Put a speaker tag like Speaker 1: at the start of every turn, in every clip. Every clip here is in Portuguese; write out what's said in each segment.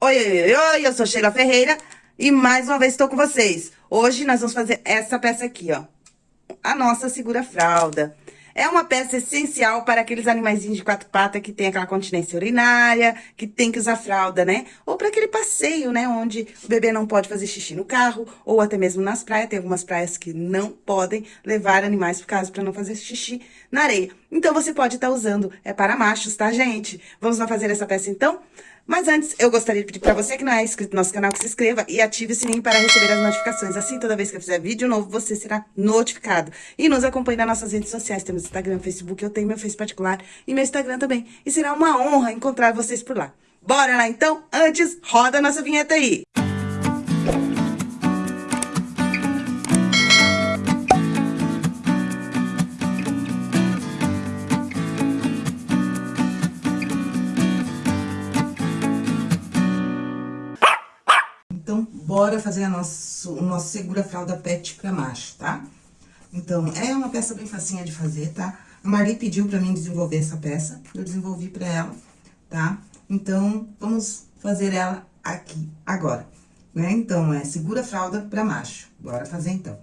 Speaker 1: Oi, oi, oi, eu sou Sheila Ferreira e mais uma vez estou com vocês. Hoje nós vamos fazer essa peça aqui, ó. A nossa segura-fralda. É uma peça essencial para aqueles animaizinhos de quatro patas que tem aquela continência urinária, que tem que usar fralda, né? Ou para aquele passeio, né? Onde o bebê não pode fazer xixi no carro, ou até mesmo nas praias. Tem algumas praias que não podem levar animais por causa para não fazer xixi na areia. Então, você pode estar tá usando. É para machos, tá, gente? Vamos lá fazer essa peça, então? Mas antes, eu gostaria de pedir para você que não é inscrito no nosso canal, que se inscreva e ative o sininho para receber as notificações. Assim, toda vez que eu fizer vídeo novo, você será notificado. E nos acompanhe nas nossas redes sociais. Temos Instagram, Facebook, eu tenho meu Face particular e meu Instagram também. E será uma honra encontrar vocês por lá. Bora lá, então? Antes, roda a nossa vinheta aí. Bora fazer a nosso, o nosso segura fralda pet pra macho, tá? Então, é uma peça bem facinha de fazer, tá? A Marli pediu pra mim desenvolver essa peça, eu desenvolvi pra ela, tá? Então, vamos fazer ela aqui, agora, né? Então, é segura fralda pra macho. Bora fazer, então.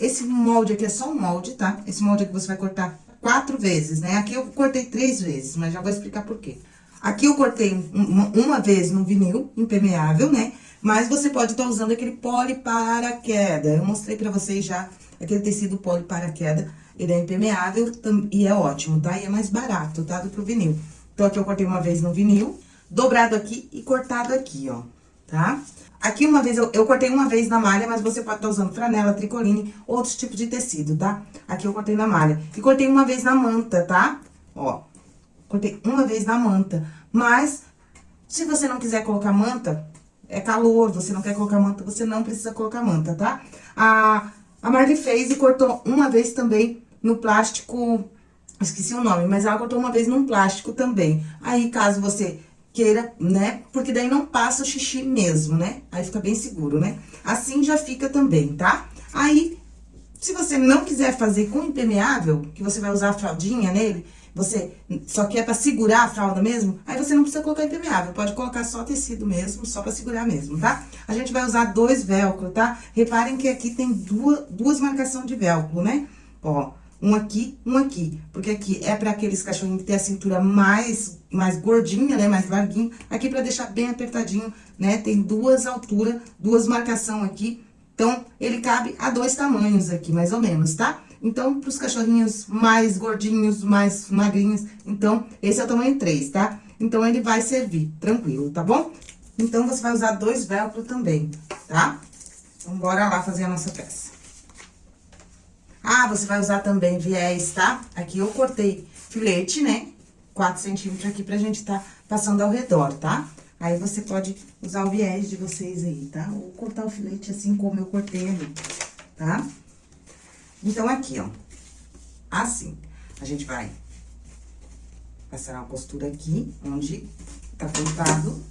Speaker 1: Esse molde aqui é só um molde, tá? Esse molde aqui você vai cortar quatro vezes, né? Aqui eu cortei três vezes, mas já vou explicar por quê. Aqui eu cortei uma, uma vez no vinil impermeável, né? Mas você pode estar usando aquele poli para queda. Eu mostrei pra vocês já aquele tecido poli para queda. Ele é impermeável e é ótimo, tá? E é mais barato, tá? Do que o vinil. Então, aqui eu cortei uma vez no vinil, dobrado aqui e cortado aqui, ó, tá? Aqui uma vez, eu, eu cortei uma vez na malha, mas você pode estar usando franela, tricoline, outros tipos de tecido, tá? Aqui eu cortei na malha. E cortei uma vez na manta, tá? Ó, cortei uma vez na manta. Mas, se você não quiser colocar manta, é calor, você não quer colocar manta, você não precisa colocar manta, tá? A, a fez e cortou uma vez também no plástico, esqueci o nome, mas ela cortou uma vez num plástico também. Aí, caso você queira, né? Porque daí não passa o xixi mesmo, né? Aí fica bem seguro, né? Assim já fica também, tá? Aí, se você não quiser fazer com impermeável, que você vai usar a fraldinha nele, você só quer pra segurar a fralda mesmo, aí você não precisa colocar impermeável, pode colocar só tecido mesmo, só pra segurar mesmo, tá? A gente vai usar dois velcro, tá? Reparem que aqui tem duas, duas marcações de velcro, né? Ó, um aqui, um aqui. Porque aqui é pra aqueles cachorrinhos que tem a cintura mais, mais gordinha, né? Mais larguinho. Aqui pra deixar bem apertadinho, né? Tem duas alturas, duas marcação aqui. Então, ele cabe a dois tamanhos aqui, mais ou menos, tá? Então, pros cachorrinhos mais gordinhos, mais magrinhos, então, esse é o tamanho 3, tá? Então, ele vai servir, tranquilo, tá bom? Então, você vai usar dois velcro também, tá? Então, bora lá fazer a nossa peça. Ah, você vai usar também viés, tá? Aqui eu cortei filete, né? 4 centímetros aqui pra gente tá passando ao redor, tá? Aí, você pode usar o viés de vocês aí, tá? Ou cortar o filete assim como eu cortei ali, tá? Então, aqui, ó, assim, a gente vai passar uma costura aqui, onde tá cortado.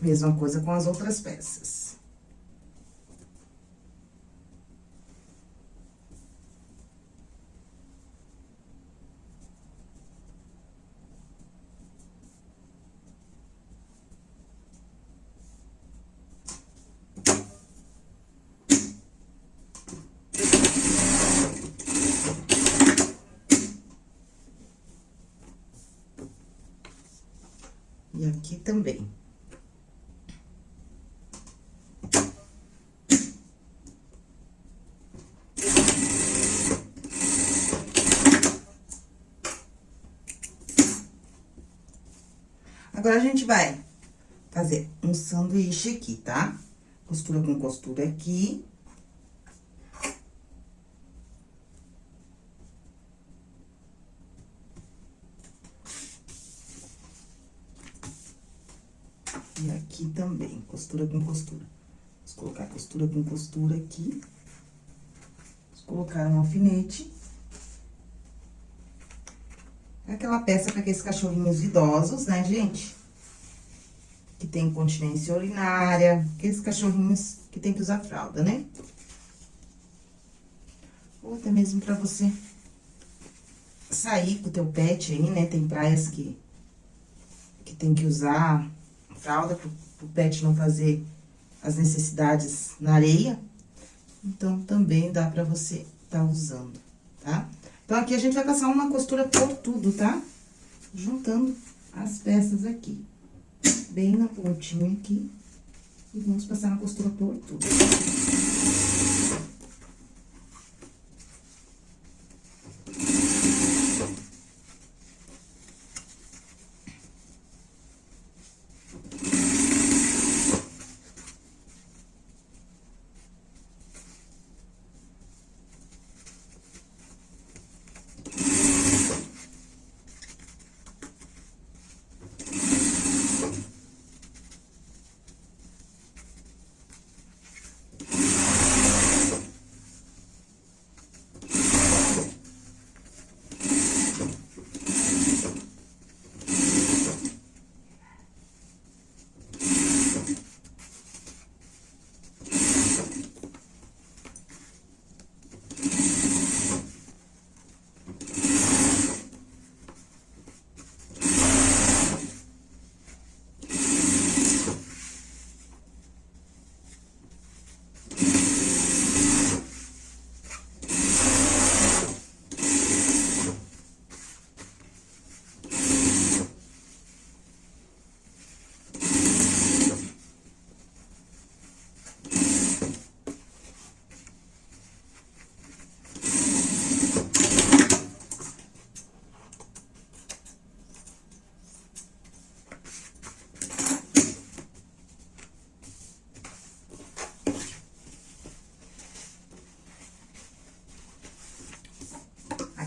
Speaker 1: Mesma coisa com as outras peças. E aqui também. Agora, a gente vai fazer um sanduíche aqui, tá? Costura com costura aqui. E aqui também, costura com costura. Vamos colocar costura com costura aqui. Vamos colocar um alfinete. É aquela peça para aqueles cachorrinhos idosos, né, gente? Que tem continência urinária, aqueles cachorrinhos que tem que usar fralda, né? Ou até mesmo pra você sair com o teu pet aí, né? Tem praias que, que tem que usar fralda pro, pro pet não fazer as necessidades na areia. Então, também dá pra você tá usando, tá? Então, aqui a gente vai passar uma costura por tudo, tá? Juntando as peças aqui. Bem na pontinha aqui. E vamos passar uma costura por tudo.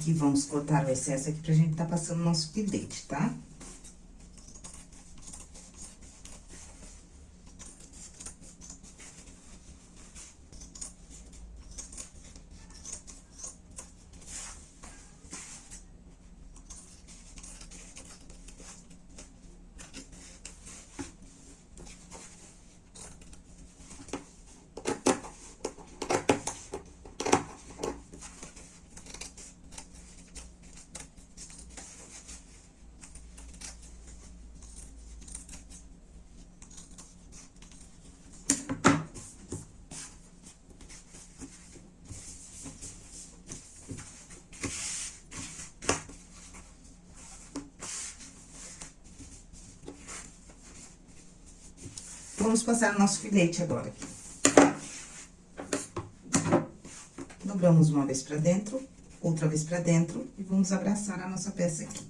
Speaker 1: Aqui, vamos cortar o excesso aqui pra gente tá passando nosso filete, tá? Vamos passar o nosso filete agora. Dobramos uma vez pra dentro, outra vez pra dentro e vamos abraçar a nossa peça aqui.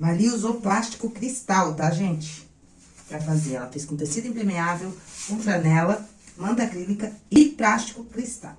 Speaker 1: Ali usou plástico cristal, tá, gente? Pra fazer. Ela fez com tecido impermeável, com franela, manta acrílica e plástico cristal.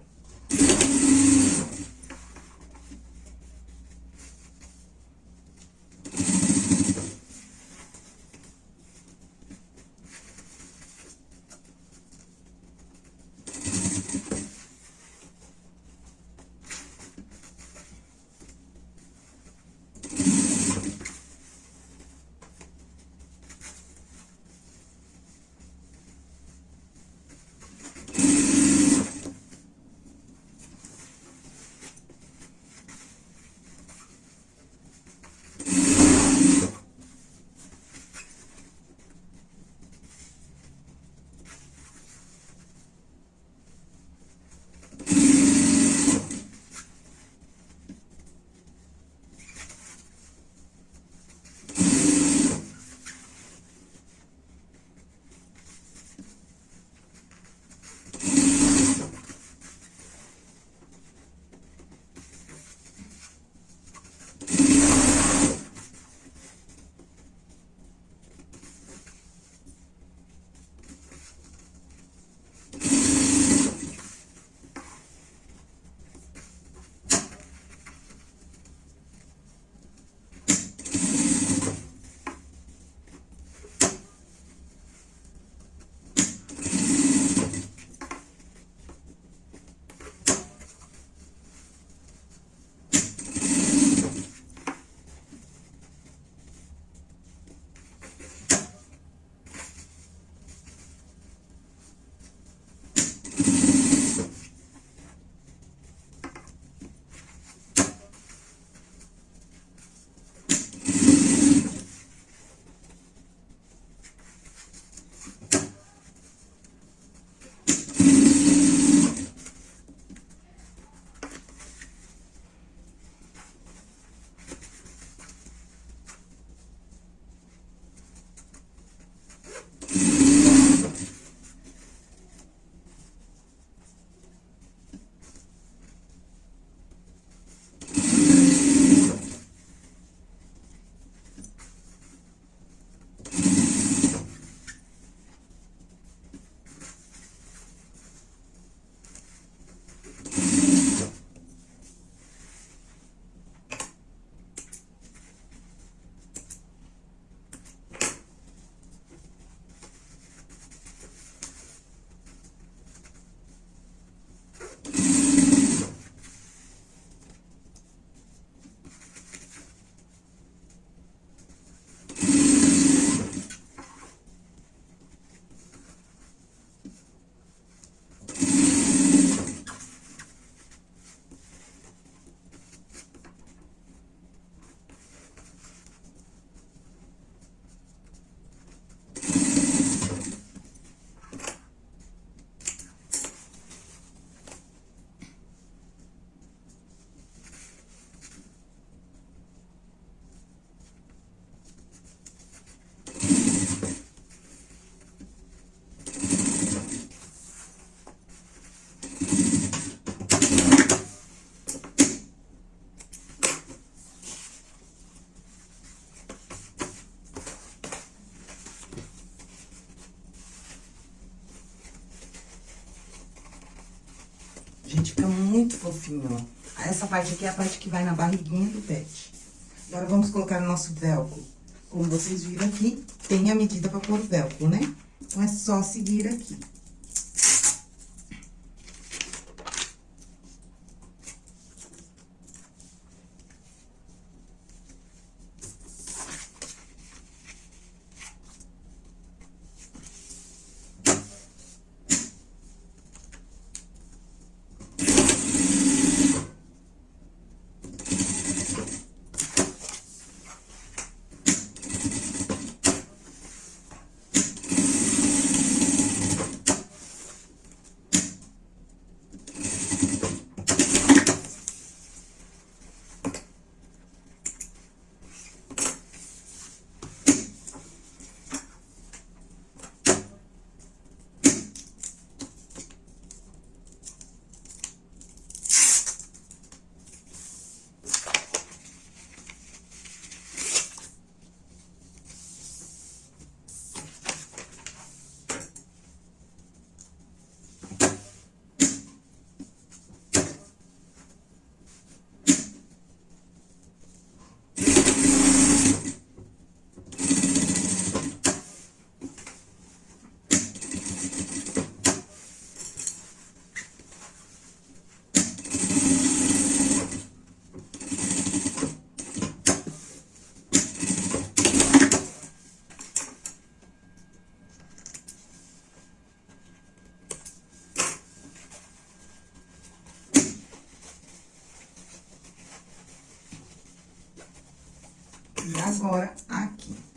Speaker 1: Fofinho, ó. Essa parte aqui é a parte que vai na barriguinha do pet. Agora, vamos colocar o nosso velcro. Como vocês viram aqui, tem a medida pra pôr o velcro, né? Então, é só seguir aqui. E agora, aqui.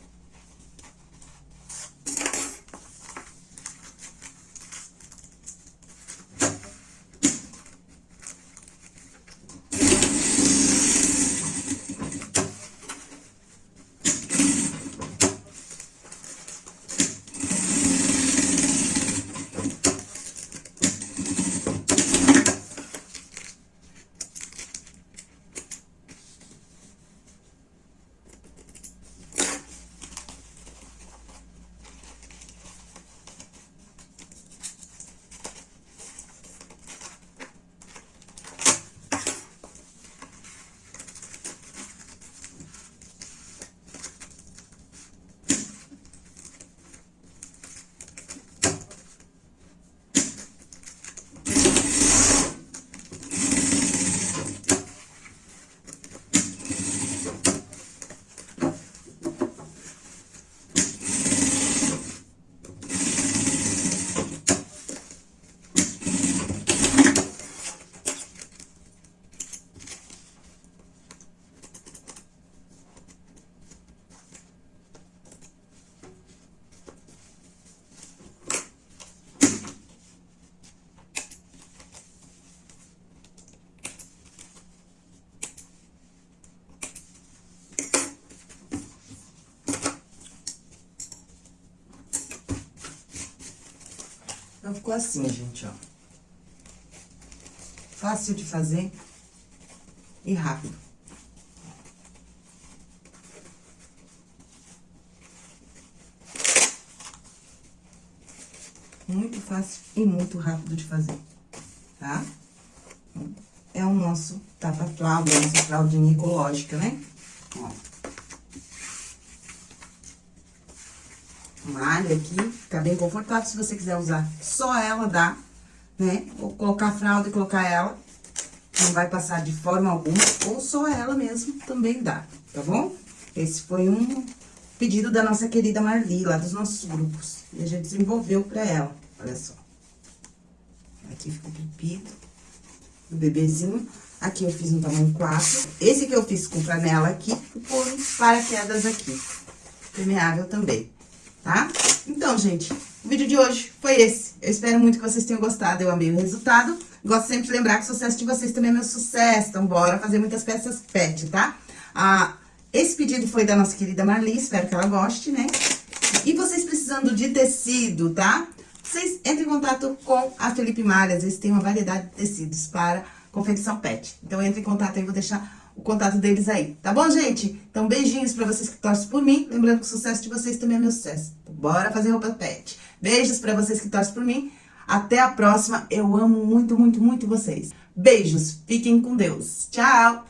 Speaker 1: Então, ficou assim, gente, ó. Fácil de fazer e rápido. Muito fácil e muito rápido de fazer, tá? É o nosso tapa-fralda, nossa fraldinha ecológica, né? Ó. malha aqui, fica bem confortável. Se você quiser usar só ela, dá, né? Ou colocar a fralda e colocar ela, não vai passar de forma alguma. Ou só ela mesmo, também dá, tá bom? Esse foi um pedido da nossa querida Marli, lá dos nossos grupos. E a gente desenvolveu pra ela, olha só. Aqui ficou pipido do bebezinho. Aqui eu fiz um tamanho 4. Esse que eu fiz com panela aqui, por paraquedas aqui. Permeável também tá? Então, gente, o vídeo de hoje foi esse. Eu espero muito que vocês tenham gostado, eu amei o resultado. Gosto sempre de lembrar que o sucesso de vocês também é meu sucesso, então bora fazer muitas peças pet, tá? Ah, esse pedido foi da nossa querida Marli, espero que ela goste, né? E vocês precisando de tecido, tá? Vocês entrem em contato com a Felipe Malhas, eles têm uma variedade de tecidos para confecção pet. Então, entre em contato aí, vou deixar o contato deles aí, tá bom, gente? Então, beijinhos pra vocês que torcem por mim. Lembrando que o sucesso de vocês também é meu sucesso. Bora fazer roupa pet. Beijos pra vocês que torcem por mim.
Speaker 2: Até a próxima. Eu amo muito, muito, muito vocês. Beijos. Fiquem com Deus. Tchau!